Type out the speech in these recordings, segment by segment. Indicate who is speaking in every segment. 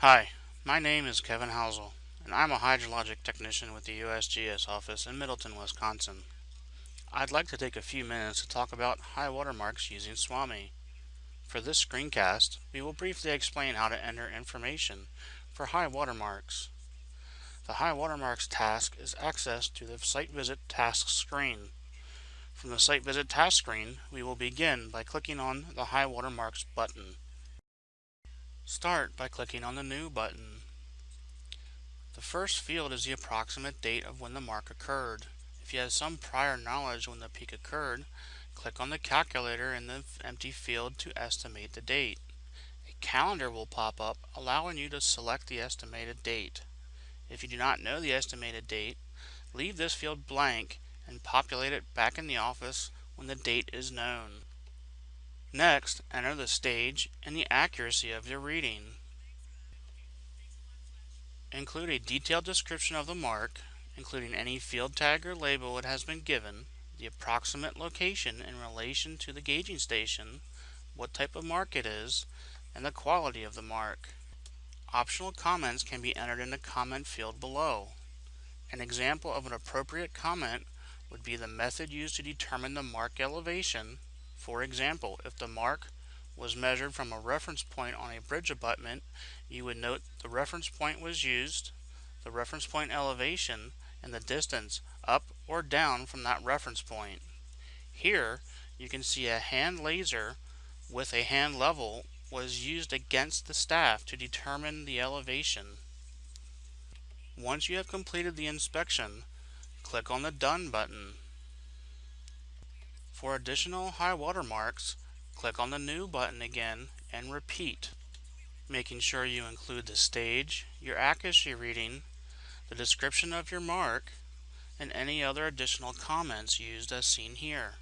Speaker 1: Hi, my name is Kevin Housel, and I'm a hydrologic technician with the USGS office in Middleton, Wisconsin. I'd like to take a few minutes to talk about high water marks using SWAMI. For this screencast, we will briefly explain how to enter information for high water marks. The high water marks task is accessed to the Site Visit Task screen. From the Site Visit Task screen, we will begin by clicking on the High Water Marks button. Start by clicking on the New button. The first field is the approximate date of when the mark occurred. If you have some prior knowledge when the peak occurred, click on the calculator in the empty field to estimate the date. A calendar will pop up allowing you to select the estimated date. If you do not know the estimated date, leave this field blank and populate it back in the office when the date is known. Next, enter the stage and the accuracy of your reading. Include a detailed description of the mark, including any field tag or label it has been given, the approximate location in relation to the gauging station, what type of mark it is, and the quality of the mark. Optional comments can be entered in the comment field below. An example of an appropriate comment would be the method used to determine the mark elevation for example, if the mark was measured from a reference point on a bridge abutment, you would note the reference point was used, the reference point elevation, and the distance up or down from that reference point. Here, you can see a hand laser with a hand level was used against the staff to determine the elevation. Once you have completed the inspection, click on the Done button. For additional high water marks, click on the New button again and repeat, making sure you include the stage, your accuracy reading, the description of your mark, and any other additional comments used as seen here.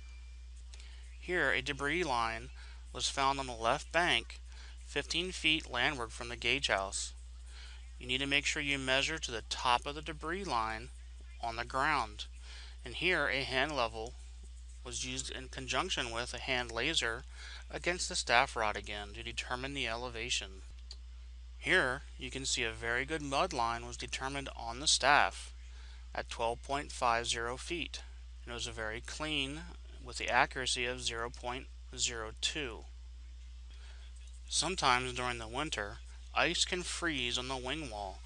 Speaker 1: Here, a debris line was found on the left bank 15 feet landward from the gauge house. You need to make sure you measure to the top of the debris line on the ground. And here, a hand level was used in conjunction with a hand laser against the staff rod again to determine the elevation. Here you can see a very good mud line was determined on the staff at 12.50 feet and it was a very clean with the accuracy of 0.02. Sometimes during the winter ice can freeze on the wing wall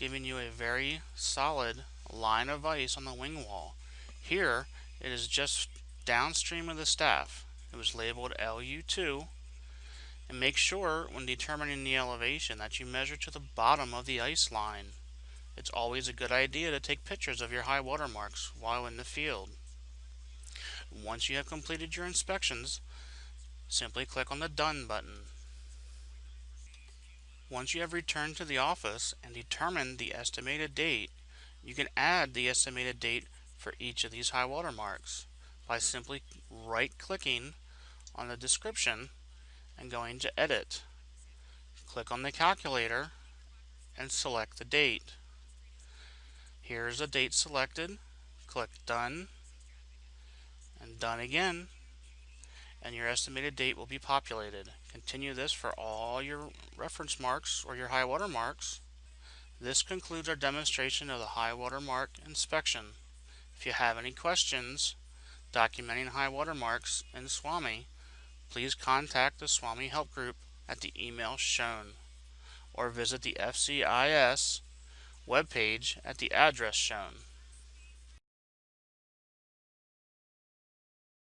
Speaker 1: giving you a very solid line of ice on the wing wall. Here it is just downstream of the staff. It was labeled LU2 and make sure when determining the elevation that you measure to the bottom of the ice line. It's always a good idea to take pictures of your high water marks while in the field. Once you have completed your inspections, simply click on the Done button. Once you have returned to the office and determined the estimated date, you can add the estimated date for each of these high water marks by simply right clicking on the description and going to edit. Click on the calculator and select the date. Here is a date selected. Click done and done again and your estimated date will be populated. Continue this for all your reference marks or your high water marks. This concludes our demonstration of the high water mark inspection. If you have any questions documenting high water marks in SWAMI, please contact the SWAMI Help Group at the email shown or visit the FCIS webpage at the address shown.